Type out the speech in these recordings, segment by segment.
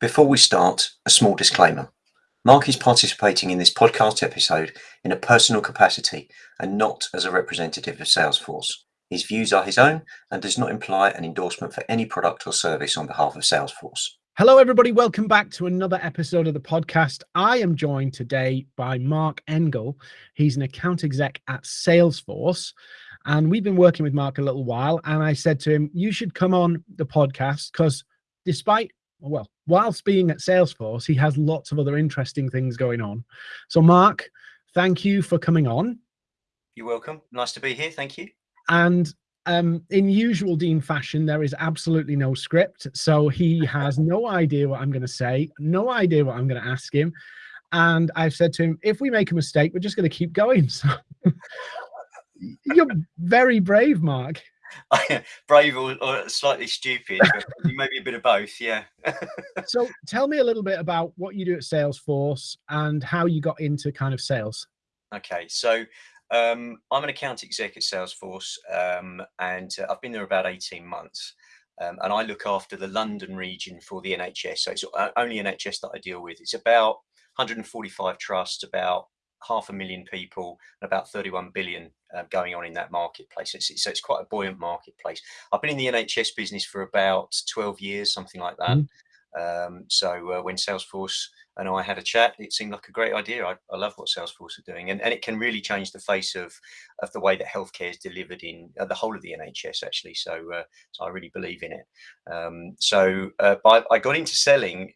Before we start, a small disclaimer. Marc is participating in this podcast episode in a personal capacity and not as a representative of Salesforce. His views are his own and does not imply an endorsement for any product or service on behalf of Salesforce. Hello, everybody. Welcome back to another episode of the podcast. I am joined today by Marc Engall. He's an account exec at Salesforce. And we've been working with Marc a little while. And I said to him, You should come on the podcast because despite well, whilst being at Salesforce, he has lots of other interesting things going on. So, Marc, thank you for coming on. You're welcome. Nice to be here. Thank you. And um, in usual Dean fashion, there is absolutely no script. So he has no idea what I'm going to say, no idea what I'm going to ask him. And I've said to him, if we make a mistake, we're just going to keep going. So you're very brave, Marc. brave or, or, slightly stupid, maybe a bit of both. Yeah. so tell me a little bit about what you do at Salesforce and how you got into kind of sales. Okay, so um, I'm an account exec at Salesforce, um, and uh, I've been there about 18 months. Um, and I look after the London region for the NHS. So it's only NHS that I deal with. It's about 145 trusts, about half a million people and about 31 billion uh, going on in that marketplace. It's, so it's quite a buoyant marketplace. I've been in the NHS business for about 12 years, something like that. Mm. Um, so uh, when Salesforce and I had a chat, it seemed like a great idea. I, I love what Salesforce are doing, and, and it can really change the face of of the way that healthcare is delivered in uh, the whole of the NHS. Actually, so uh, so I really believe in it. Um, so uh, I got into selling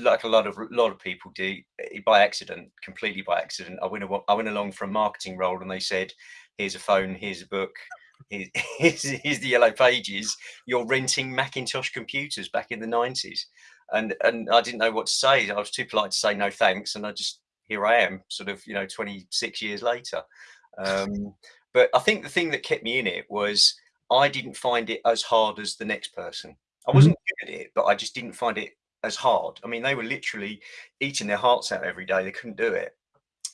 like a lot of a lot of people do eh, by accident, completely by accident. I went I went along for a marketing role, and they said, "Here's a phone, here's a book, here's, here's, the yellow pages. You're renting Macintosh computers back in the '90s," and and I didn't know what to say. I was too polite to say no thanks, and I just here I am, sort of you know 26 years later. Um, but I think the thing that kept me in it was I didn't find it as hard as the next person. I mm-hmm. wasn't good at it, but I just didn't find it as hard. I mean, they were literally eating their hearts out every day. They couldn't do it.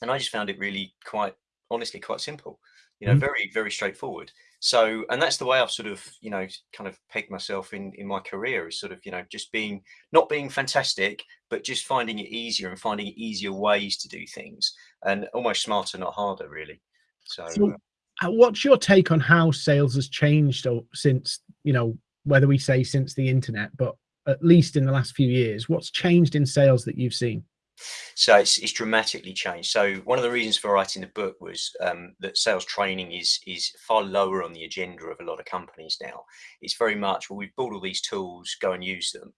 And I just found it really quite, honestly, quite simple, you know, mm. very, very straightforward. So, and that's the way I've sort of, you know, kind of pegged myself in, in my career is sort of, you know, just being, not being fantastic, but just finding it easier and finding easier ways to do things and almost smarter, not harder, really. So, so uh, what's your take on how sales has changed since, you know, whether we say since the internet, but at least in the last few years? What's changed in sales that you've seen? So it's, it's dramatically changed. So one of the reasons for writing the book was um, that sales training is is far lower on the agenda of a lot of companies now. It's very much well, we've built all these tools, go and use them.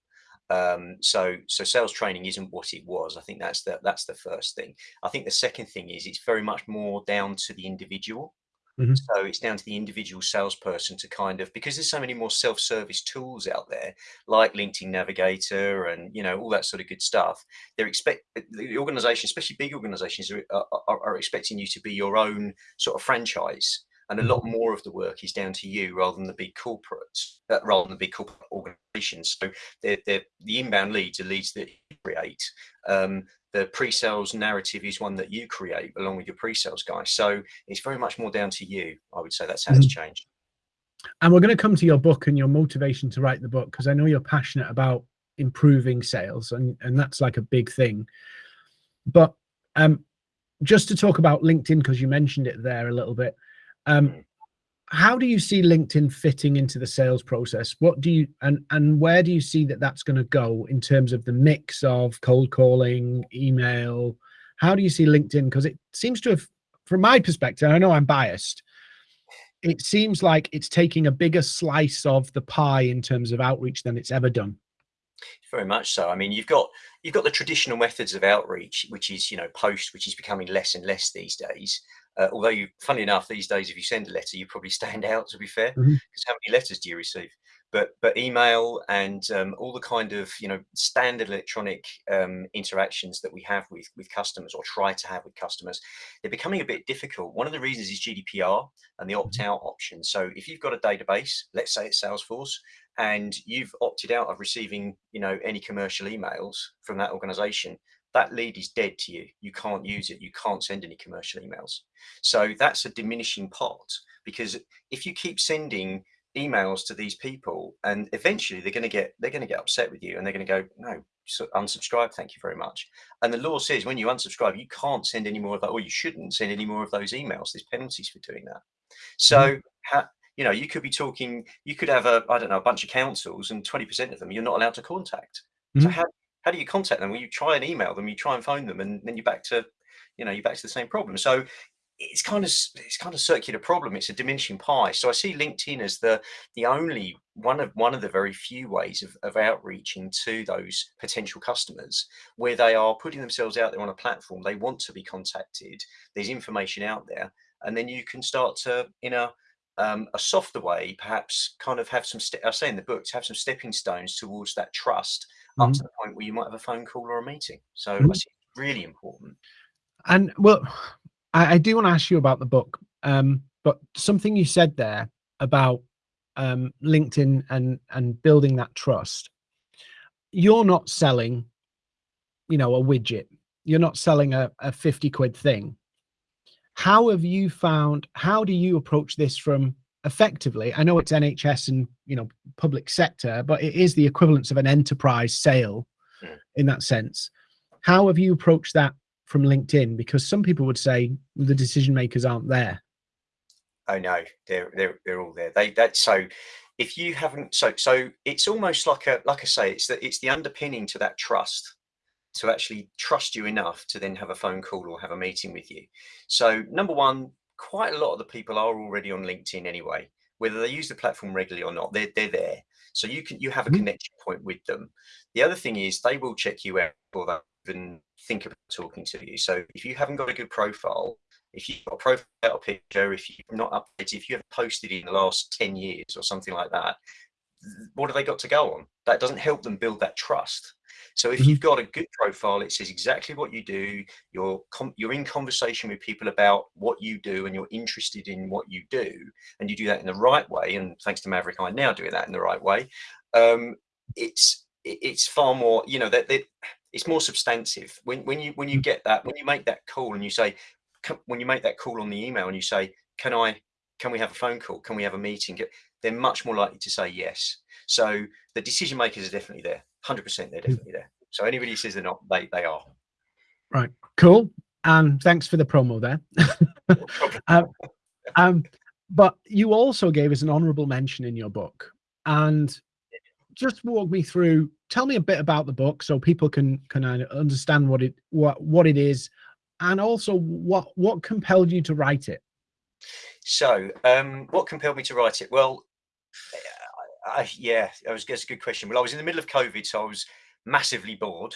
Um, so so sales training isn't what it was. I think that's the that's the first thing. I think the second thing is it's very much more down to the individual. Mm-hmm. So it's down to the individual salesperson to kind of because there's so many more self-service tools out there, like LinkedIn Navigator and you know all that sort of good stuff. They're expect the organization, especially big organizations, are, are, are expecting you to be your own sort of franchise and a lot mm-hmm. more of the work is down to you rather than the big corporates, uh, rather than the big corporate organizations. So they're, they're, the inbound leads are leads that you create. Um, the pre-sales narrative is one that you create along with your pre-sales guys. So it's very much more down to you. I would say that's how mm-hmm. it's changed. And we're going to come to your book and your motivation to write the book because I know you're passionate about improving sales and and that's like a big thing. But um, just to talk about LinkedIn because you mentioned it there a little bit. Um, mm how do you see LinkedIn fitting into the sales process? What do you and and where do you see that that's going to go in terms of the mix of cold calling, email? How do you see LinkedIn? Because it seems to have, from my perspective, I know I'm biased. It seems like it's taking a bigger slice of the pie in terms of outreach than it's ever done. Very much so. I mean, you've got you've got the traditional methods of outreach, which is you know post, which is becoming less and less these days. Uh, although you, funny enough, these days, if you send a letter, you probably stand out. To be fair, because mm -hmm. how many letters do you receive? But but email and um, all the kind of you know standard electronic um, interactions that we have with with customers or try to have with customers, they're becoming a bit difficult. One of the reasons is GDPR and the mm-hmm. opt-out option. So if you've got a database, let's say it's Salesforce, and you've opted out of receiving you know any commercial emails from that organization that lead is dead to you. You can't use it. You can't send any commercial emails. So that's a diminishing pot because if you keep sending emails to these people and eventually they're going to get they're going to get upset with you and they're going to go no unsubscribe thank you very much and the law says when you unsubscribe you can't send any more of that or you shouldn't send any more of those emails there's penalties for doing that so mm -hmm. you know you could be talking you could have a i don't know a bunch of councils and 20 percent of them you're not allowed to contact so how, how do you contact them? Well you try and email them you try and phone them and then you're back to you know you're back to the same problem. So it's kind of it's kind of circular problem. It's a diminishing pie. So i see linkedin as the the only one of one of the very few ways of, of outreaching to those potential customers where they are putting themselves out there on a platform. They want to be contacted. There's information out there. And then you can start to in a um, a softer way perhaps kind of have some i say in the book to have some stepping stones towards that trust. Up to mm-hmm. the point where you might have a phone call or a meeting so mm -hmm. it's really important and well I, I do want to ask you about the book, um, but something you said there about um, LinkedIn and and building that trust. You're not selling, you know, a widget. You're not selling a, a 50 quid thing. How have you found, how do you approach this from effectively? I know it's NHS and, you know, public sector, but it is the equivalence of an enterprise sale in that sense. How have you approached that from LinkedIn? Because some people would say the decision makers aren't there. Oh no, they're they're they're all there. They that so if you haven't so so it's almost like a like I say it's that it's the underpinning to that trust to actually trust you enough to then have a phone call or have a meeting with you. So number one, quite a lot of the people are already on LinkedIn anyway, whether they use the platform regularly or not, they're, they're there. So you can you have a mm-hmm. connection point with them. The other thing is they will check you out for that even think about talking to you. So if you haven't got a good profile, if you've got a profile picture, if you've not updated, if you haven't posted in the last 10 years or something like that, what have they got to go on? That doesn't help them build that trust. So if mm-hmm. you've got a good profile, it says exactly what you do. You're you're in conversation with people about what you do, and you're interested in what you do, and you do that in the right way. And thanks to Maverick, I'm now doing that in the right way. Um, it's it's far more, you know, that it's more substantive when when you when you mm. get that when you make that call and you say when you make that call on the email and you say can i can we have a phone call can we have a meeting they're much more likely to say yes so the decision makers are definitely there 100 percent they're definitely there. So anybody who says they're not they they are. Right cool. Um thanks for the promo there. Um, um but you also gave us an honorable mention in your book. And just walk me through tell me a bit about the book so people can can understand what it what what it is and also what what compelled you to write it. So um what compelled me to write it? Well I, yeah that was that's a good question well i was in the middle of covid so i was massively bored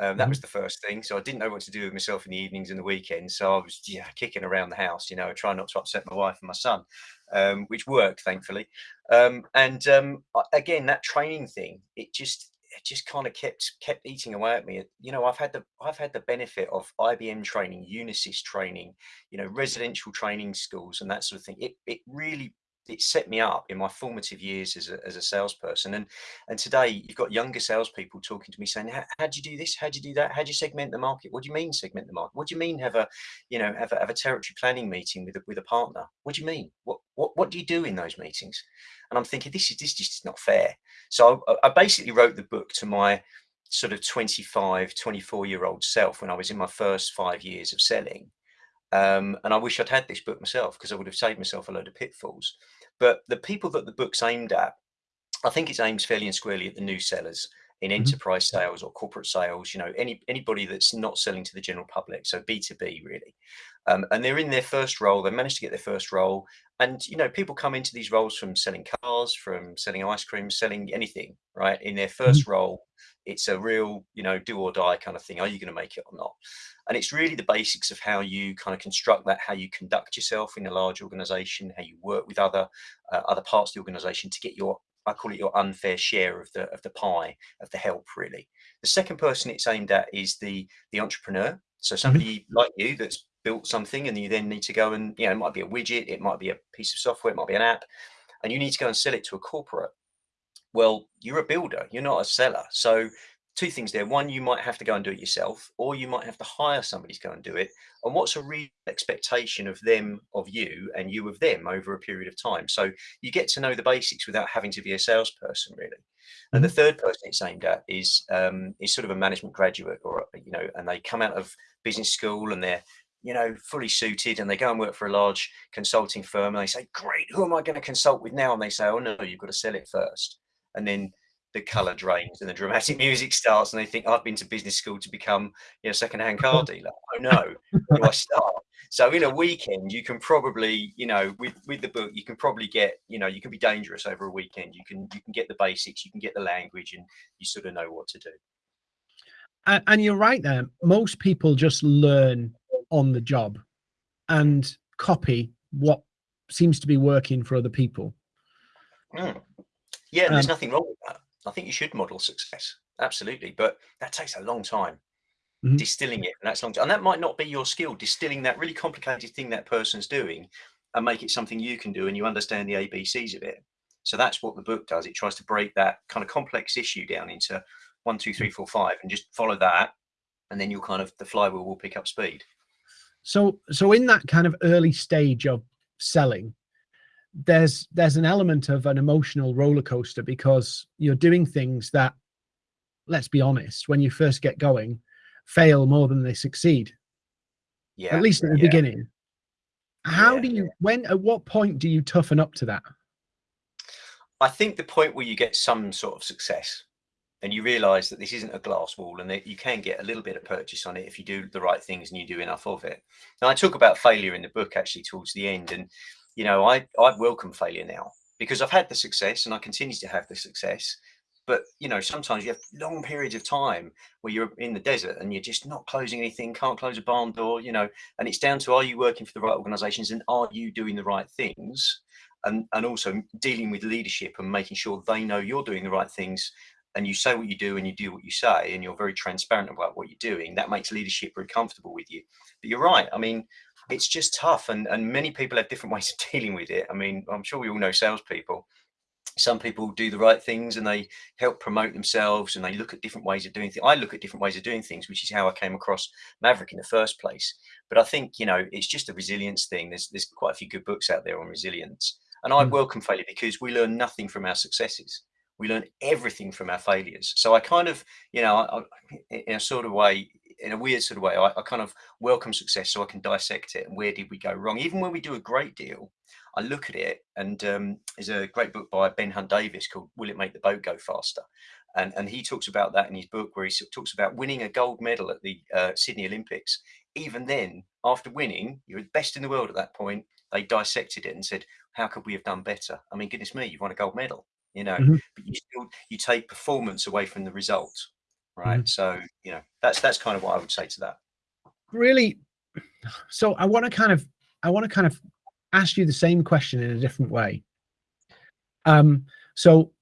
um, that mm -hmm. was the first thing. So I didn't know what to do with myself in the evenings and the weekends. So I was yeah, kicking around the house, you know, trying not to upset my wife and my son, um, which worked, thankfully. Um, and um, again, that training thing, it just it just kind of kept kept eating away at me. You know, I've had the I've had the benefit of IBM training, Unisys training, you know, residential training schools and that sort of thing. It it really it set me up in my formative years as a, as a salesperson. And and today you've got younger salespeople talking to me saying, how do you do this? How do you do that? How do you segment the market? What do you mean segment the market? What do you mean have a, you know, have a, have a territory planning meeting with a, with a partner? What do you mean? What, what, what do you do in those meetings? And I'm thinking, this is, this just is not fair. So I, I basically wrote the book to my sort of 25, 24 year old self when I was in my first five years of selling. Um, and I wish I'd had this book myself because I would have saved myself a load of pitfalls. But the people that the book's aimed at, I think it's aimed fairly and squarely at the new sellers in mm-hmm. enterprise sales or corporate sales, you know, any anybody that's not selling to the general public, so B2B really. Um, and they're in their first role, they managed to get their first role. And, you know, people come into these roles from selling cars, from selling ice cream, selling anything, right? In their 1st mm -hmm. role, it's a real, you know, do or die kind of thing. Are you going to make it or not? And it's really the basics of how you kind of construct that, how you conduct yourself in a large organization, how you work with other uh, other parts of the organization to get your I call it your unfair share of the of the pie of the help really. The second person it's aimed at is the the entrepreneur. So mm-hmm. somebody mm -hmm. like you that's built something and you then need to go and you know it might be a widget, it might be a piece of software, it might be an app, and you need to go and sell it to a corporate. Well, you're a builder, you're not a seller. So two things there. One, you might have to go and do it yourself, or you might have to hire somebody to go and do it. And what's a real expectation of them of you and you of them over a period of time? So you get to know the basics without having to be a salesperson, really. And the mm-hmm. third person it's aimed at is um, is sort of a management graduate, or you know, and they come out of business school and they're you know fully suited, and they go and work for a large consulting firm, and they say, "Great, who am I going to consult with now?" And they say, "Oh no, you've got to sell it first. And then the color drains and the dramatic music starts and they think I've been to business school to become you know second-hand car dealer. Oh no, do I start? So in a weekend you can probably, you know, with with the book, you can probably get, you know, you can be dangerous over a weekend. You can you can get the basics, you can get the language and you sort of know what to do. And, and you're right there. Most people just learn on the job and copy what seems to be working for other people. Mm. Yeah, um, there's nothing wrong. I think you should model success. Absolutely. But that takes a long time. Mm -hmm. Distilling it, and that's long. And that might not be your skill, distilling that really complicated thing that person's doing and make it something you can do and you understand the ABCs of it. So that's what the book does. It tries to break that kind of complex issue down into one, two, three, four, five, and just follow that. And then you'll kind of, the flywheel will pick up speed. So, so in that kind of early stage of selling, there's there's an element of an emotional roller coaster because you're doing things that let's be honest when you first get going fail more than they succeed yeah at least at the yeah. beginning how yeah, do you yeah. when at what point do you toughen up to that i think the point where you get some sort of success and you realize that this isn't a glass wall and that you can get a little bit of purchase on it if you do the right things and you do enough of it now i talk about failure in the book actually towards the end and you know, I, I welcome failure now because I've had the success and I continue to have the success. But, you know, sometimes you have long periods of time where you're in the desert and you're just not closing anything, can't close a barn door, you know, and it's down to, are you working for the right organizations and are you doing the right things? And, and also dealing with leadership and making sure they know you're doing the right things and you say what you do and you do what you say and you're very transparent about what you're doing that makes leadership very comfortable with you but you're right i mean it's just tough and, and many people have different ways of dealing with it. I mean, I'm sure we all know salespeople. Some people do the right things and they help promote themselves and they look at different ways of doing things. I look at different ways of doing things, which is how I came across Maverick in the first place. But I think, you know, it's just a resilience thing. There's, there's quite a few good books out there on resilience. And I mm. welcome failure because we learn nothing from our successes. We learn everything from our failures. So I kind of, you know, I, in a sort of way, in a weird sort of way, I, I, kind of welcome success so I can dissect it and where did we go wrong. Even when we do a great deal, I look at it and um, there's a great book by Ben Hunt Davis called Will It Make the Boat Go Faster? And, and he talks about that in his book where he talks about winning a gold medal at the uh, Sydney Olympics. Even then, after winning, you're the best in the world at that point. They dissected it and said, how could we have done better? I mean, goodness me, you've won a gold medal, you know, mm -hmm. but you still, you take performance away from the result right? Mm -hmm. So you know that's that's kind of what I would say to that. Really, so I want to kind of I want to kind of ask you the same question in a different way. Um, so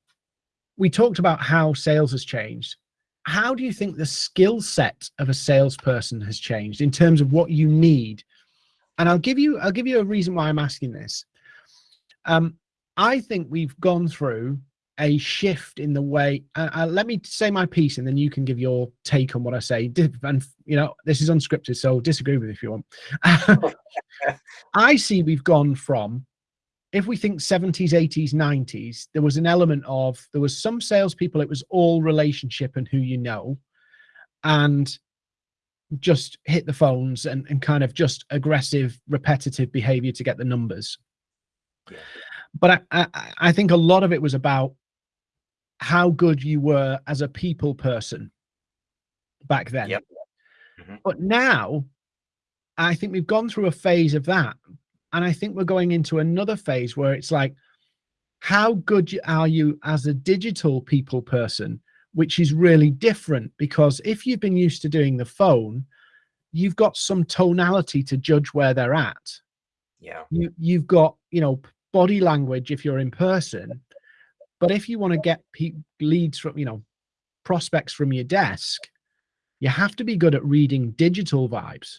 we talked about how sales has changed. How do you think the skill set of a salesperson has changed in terms of what you need? And I'll give you I'll give you a reason why I'm asking this. Um, I think we've gone through a shift in the way uh, uh, let me say my piece and then you can give your take on what i say. And you know this is unscripted so disagree with it if you want. I see we've gone from if we think 70s 80s 90s there was an element of there was some salespeople it was all relationship and who you know and just hit the phones and, and kind of just aggressive repetitive behavior to get the numbers. But I, I, I think a lot of it was about how good you were as a people person back then. Yep. Mm -hmm. But now, I think we've gone through a phase of that. And I think we're going into another phase where it's like, how good are you as a digital people person, which is really different because if you've been used to doing the phone, you've got some tonality to judge where they're at. Yeah. You, you've got, you know, body language if you're in person but if you want to get leads from, you know, prospects from your desk, you have to be good at reading digital vibes.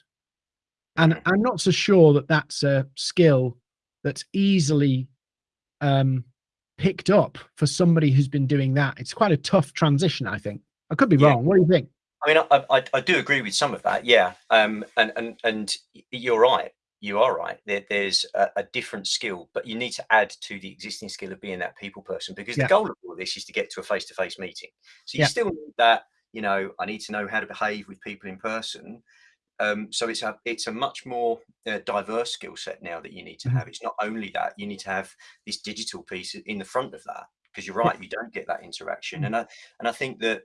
And. I'm not so sure that that's a skill that's easily um, picked up for somebody who's been doing that. It's quite a tough transition, I think. I could be yeah. wrong. What do you think? I mean, I, I, I, do agree with some of that. Yeah. Um, and, and, and you're right. You are right. There, there's a, a, different skill, but you need to add to the existing skill of being that people person because yeah. the goal of all this is to get to a face-to-face meeting. So you yeah. still need that, you know, I need to know how to behave with people in person. Um, so it's a it's a much more uh, diverse skill set now that you need to mm-hmm. have. It's not only that you need to have this digital piece in the front of that because you're right, you don't get that interaction. Mm. And I and I think that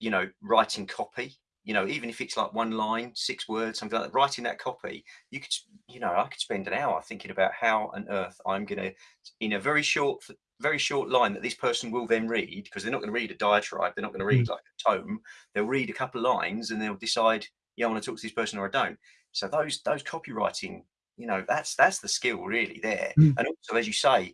you know writing copy you know even if it's like one line six words something like that writing that copy you could you know i could spend an hour thinking about how on earth i'm going to in a very short very short line that this person will then read because they're not going to read a diatribe they're not going to read mm. like a tome they'll read a couple of lines and they'll decide yeah i want to talk to this person or i don't so those those copywriting you know that's that's the skill really there mm. and also as you say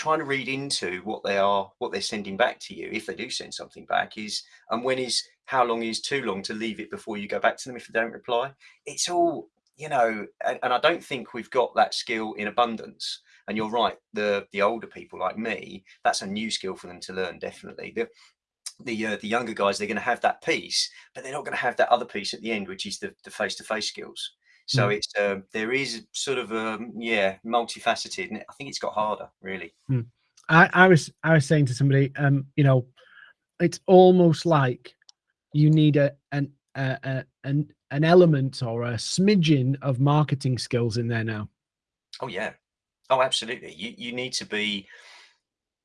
trying to read into what they are what they're sending back to you if they do send something back is and when is how long is too long to leave it before you go back to them if they don't reply? It's all you know and, and i don't think we've got that skill in abundance. And you're right the the older people like me that's a new skill for them to learn definitely. The the uh, the younger guys they're going to have that piece but they're not going to have that other piece at the end which is the the face-to-face -face skills so mm. it's um, there is sort of um, yeah multifaceted, and I think it's got harder really. Mm. I, I was I was saying to somebody, um, you know, it's almost like you need a an a, a, an an element or a smidgen of marketing skills in there now. Oh yeah, oh absolutely. You you need to be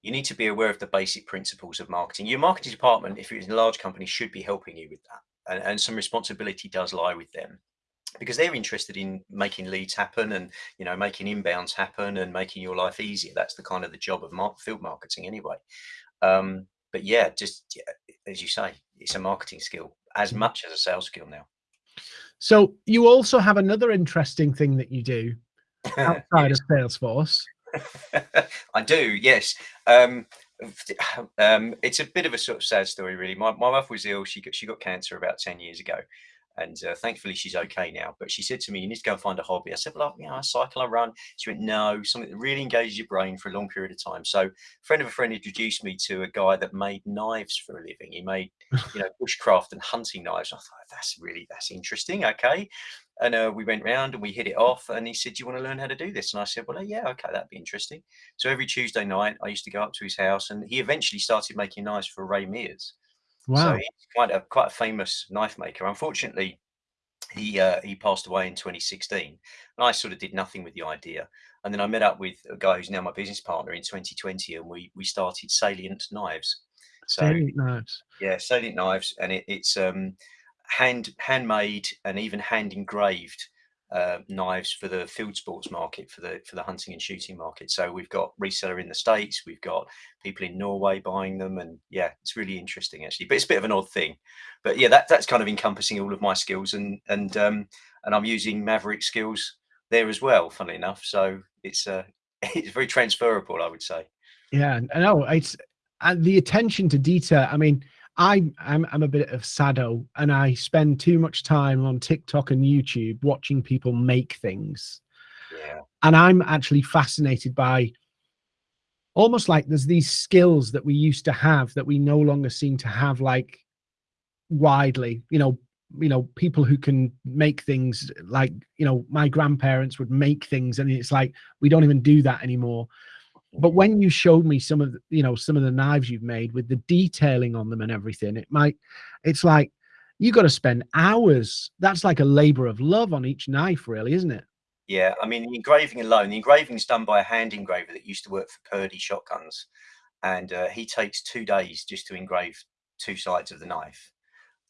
you need to be aware of the basic principles of marketing. Your marketing department, if you're a large company, should be helping you with that, and, and some responsibility does lie with them because they're interested in making leads happen and you know making inbounds happen and making your life easier. That's the kind of the job of field marketing anyway. Um, but yeah just yeah, as you say it's a marketing skill as mm. much as a sales skill now. So you also have another interesting thing that you do outside of salesforce. I do yes. Um, um, it's a bit of a sort of sad story really. My, my wife was ill. She got she got cancer about 10 years ago and uh, thankfully she's okay now. But she said to me, "You need to go and find a hobby." I said, "Well, you know, I cycle, I run." She went, "No, something that really engages your brain for a long period of time." So, a friend of a friend introduced me to a guy that made knives for a living. He made, you know, bushcraft and hunting knives. I thought that's really that's interesting. Okay, and uh, we went round and we hit it off. And he said, "Do you want to learn how to do this?" And I said, "Well, uh, yeah, okay, that'd be interesting." So every Tuesday night, I used to go up to his house, and he eventually started making knives for Ray Mears. Wow. So he's quite a quite a famous knife maker. Unfortunately, he uh, he passed away in 2016 and i sort of did nothing with the idea and then i met up with a guy who's now my business partner in 2020 and we we started salient knives so salient knives yeah salient knives and it, it's um hand handmade and even hand engraved uh, knives for the field sports market for the for the hunting and shooting market. So we've got reseller in the states we've got people in norway buying them and yeah it's really interesting actually. But it's a bit of an odd thing. But yeah that that's kind of encompassing all of my skills and and um and i'm using maverick skills there as well funnily enough. So it's uh it's very transferable i would say. Yeah i know it's and the attention to detail i mean I, I'm, I'm a bit of sado and I spend too much time on TikTok and YouTube watching people make things. Yeah. And I'm actually fascinated by almost like there's these skills that we used to have that we no longer seem to have like widely, you know, you know, people who can make things like, you know, my grandparents would make things and it's like, we don't even do that anymore but when you showed me some of the, you know some of the knives you've made with the detailing on them and everything it might it's like you got to spend hours that's like a labor of love on each knife really isn't it? Yeah i mean the engraving alone the engraving is done by a hand engraver that used to work for Purdey shotguns and uh, he takes two days just to engrave two sides of the knife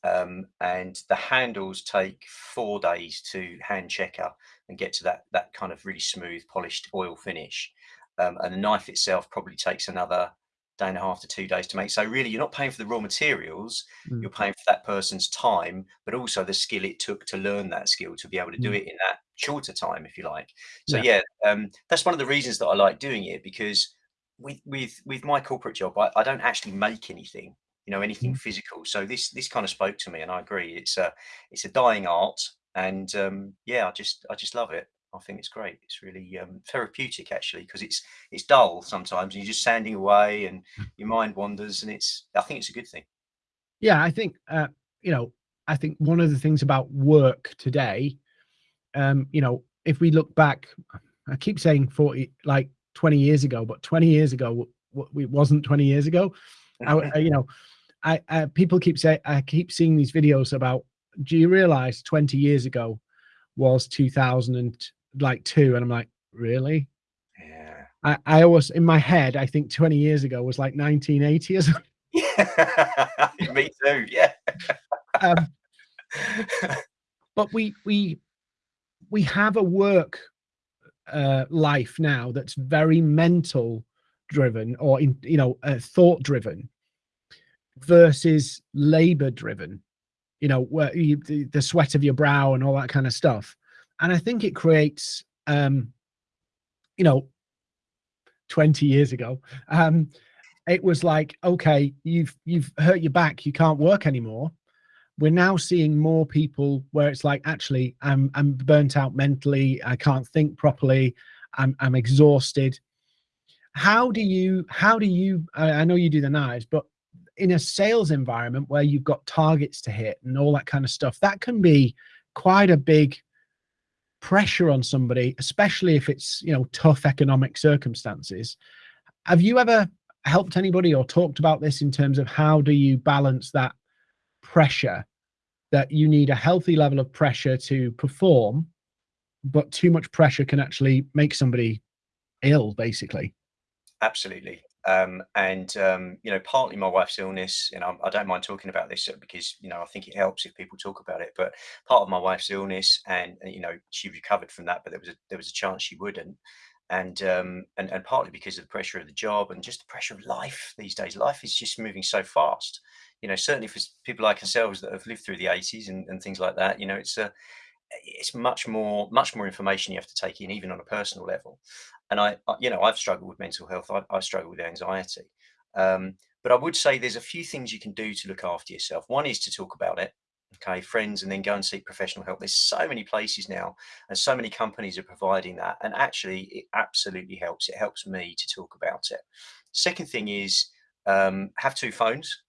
um, and the handles take four days to hand checker and get to that that kind of really smooth polished oil finish um, and the knife itself probably takes another day and a half to two days to make. So really, you're not paying for the raw materials, mm. you're paying for that person's time, but also the skill it took to learn that skill to be able to do mm. it in that shorter time, if you like. So yeah, yeah um, that's one of the reasons that I like doing it because with with with my corporate job, I, I don't actually make anything, you know, anything mm. physical. So this this kind of spoke to me, and I agree. It's a it's a dying art, and um, yeah, I just I just love it. I think it's great. It's really um, therapeutic actually because it's it's dull sometimes and you're just sanding away and hmm. your mind wanders and it's I think it's a good thing. Yeah, I think uh, you know, I think one of the things about work today, um, you know, if we look back, I keep saying 40, like 20 years ago, but 20 years ago, it wasn't 20 years ago. I, you know, I, I people keep saying, I keep seeing these videos about, do you realize 20 years ago was 2000 and like two? And I'm like, really? Yeah. I, I always, in my head, I think 20 years ago was like 1980 or something. Yeah. Me too. Yeah. um, but we, we, we have a work uh, life now that's very mental driven or in you know uh, thought driven versus labor driven you know where you, the, the sweat of your brow and all that kind of stuff and i think it creates um you know 20 years ago um it was like okay you've you've hurt your back you can't work anymore. We're now seeing more people where it's like actually i'm i'm burnt out mentally i can't think properly i'm i'm exhausted. How do you how do you i, I know you do the knives but in a sales environment where you've got targets to hit and all that kind of stuff that can be quite a big pressure on somebody especially if it's you know tough economic circumstances have you ever helped anybody or talked about this in terms of how do you balance that pressure that you need a healthy level of pressure to perform, but too much pressure can actually make somebody ill, basically. Absolutely. Um, and um, you know, partly my wife's illness, you know, I don't mind talking about this because you know I think it helps if people talk about it. But part of my wife's illness, and you know, she recovered from that, but there was a there was a chance she wouldn't, and um, and and partly because of the pressure of the job and just the pressure of life these days. Life is just moving so fast you know, certainly for people like ourselves that have lived through the 80s and, and things like that, you know, it's a, it's much more, much more information you have to take in, even on a personal level. And I, you know, I've struggled with mental health. I, I struggle with anxiety. Um, but I would say there's a few things you can do to look after yourself. One is to talk about it, okay, friends, and then go and seek professional help. There's so many places now, and so many companies are providing that. And actually, it absolutely helps. It helps me to talk about it. Second thing is um, have two phones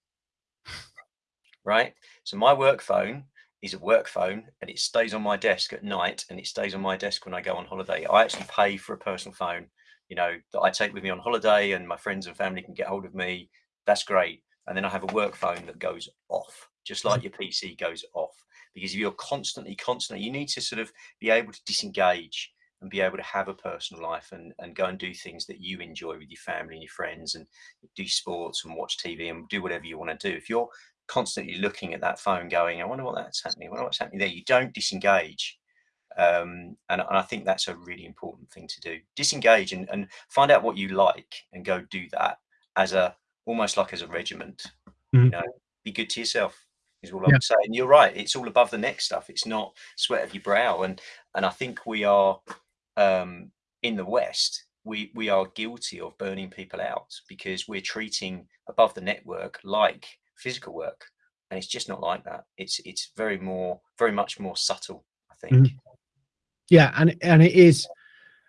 right? So my work phone is a work phone and it stays on my desk at night and it stays on my desk when I go on holiday. I actually pay for a personal phone, you know, that I take with me on holiday and my friends and family can get hold of me. That's great. And then I have a work phone that goes off, just like your PC goes off. Because if you're constantly, constantly, you need to sort of be able to disengage and be able to have a personal life and, and go and do things that you enjoy with your family and your friends and do sports and watch TV and do whatever you want to do. If you're constantly looking at that phone going, I wonder what that's happening. I wonder what's happening there. You don't disengage. Um, and, and, I think that's a really important thing to do. Disengage and, and find out what you like and go do that as a, almost like as a regiment, mm. you know, be good to yourself is all I would say. And you're right. It's all above the neck stuff. It's not sweat of your brow. And, and I think we are, um, in the West, we, we are guilty of burning people out because we're treating above the network like physical work and it's just not like that. It's it's very more very much more subtle i think. Mm -hmm. yeah and and it is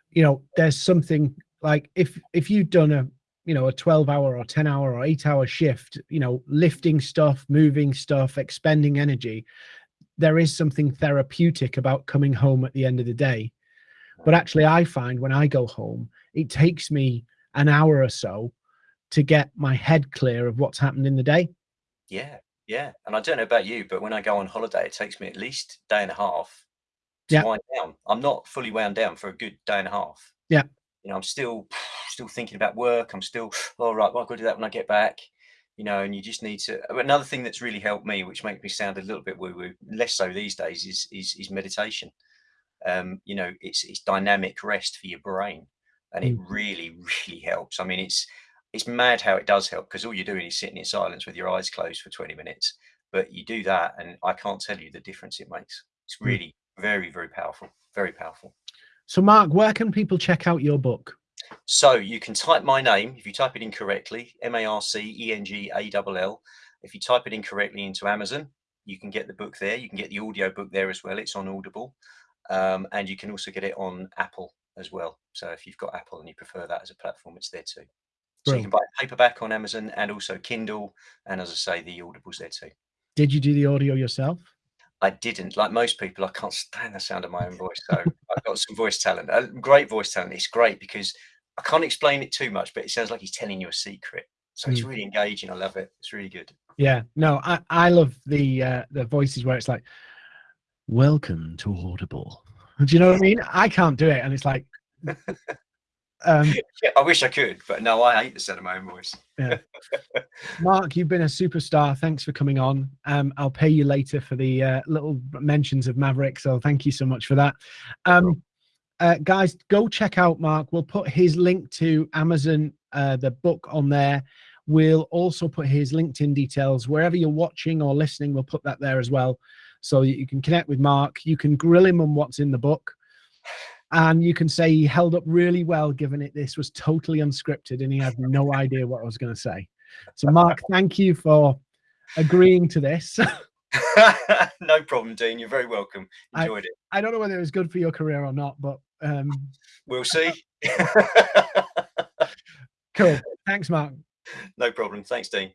you know there's something like if if you've done a you know a 12 hour or 10 hour or 8 hour shift you know lifting stuff moving stuff expending energy there is something therapeutic about coming home at the end of the day. But actually i find when i go home it takes me an hour or so to get my head clear of what's happened in the day yeah, yeah. And I don't know about you, but when I go on holiday, it takes me at least a day and a half to yeah. wind down. I'm not fully wound down for a good day and a half. Yeah. You know, I'm still still thinking about work. I'm still, all oh, right, well, I've got to do that when I get back. You know, and you just need to. Another thing that's really helped me, which makes me sound a little bit woo woo, less so these days, is is, is meditation. Um, you know, it's it's dynamic rest for your brain, and it mm. really really helps. I mean, it's it's mad how it does help because all you're doing is sitting in silence with your eyes closed for 20 minutes. But you do that, and I can't tell you the difference it makes. It's hmm. really very, very powerful. Very powerful. So, Marc, where can people check out your book? So you can type my name if you type it in correctly, M A R C E N G A L L. If you type it incorrectly into Amazon, you can get the book there. You can get the audio book there as well. It's on Audible, um, and you can also get it on Apple as well. So if you've got Apple and you prefer that as a platform, it's there too. So you can buy paperback on Amazon and also Kindle. And as I say, the Audible's there too. Did you do the audio yourself? I didn't. Like most people, I can't stand the sound of my own voice. So I've got some voice talent, a great voice talent. It's great because I can't explain it too much, but it sounds like he's telling you a secret. So it's Mm. really engaging. I love it. It's really good. Yeah, no, I, I love the uh, the voices where it's like, "Welcome to Audible." Do you know what I mean? I can't do it, and it's like, um, Yeah, I wish I could, but no, I hate the sound of my own voice. yeah. Marc, you've been a superstar. Thanks for coming on. Um, I'll pay you later for the uh, little mentions of Maverick. So thank you so much for that. Um, uh, guys, go check out Marc. We'll put his link to Amazon, uh, the book on there. We'll also put his LinkedIn details wherever you're watching or listening. We'll put that there as well, so you can connect with Marc. You can grill him on what's in the book, and you can say he held up really well, given it this was totally unscripted and he had no idea what I was going to say. So, Marc, thank you for agreeing to this. no problem, Dean. You're very welcome. I- Enjoyed it. I don't know whether it was good for your career or not, but um, We'll see. cool. Thanks, Marc. no problem. Thanks, Dean.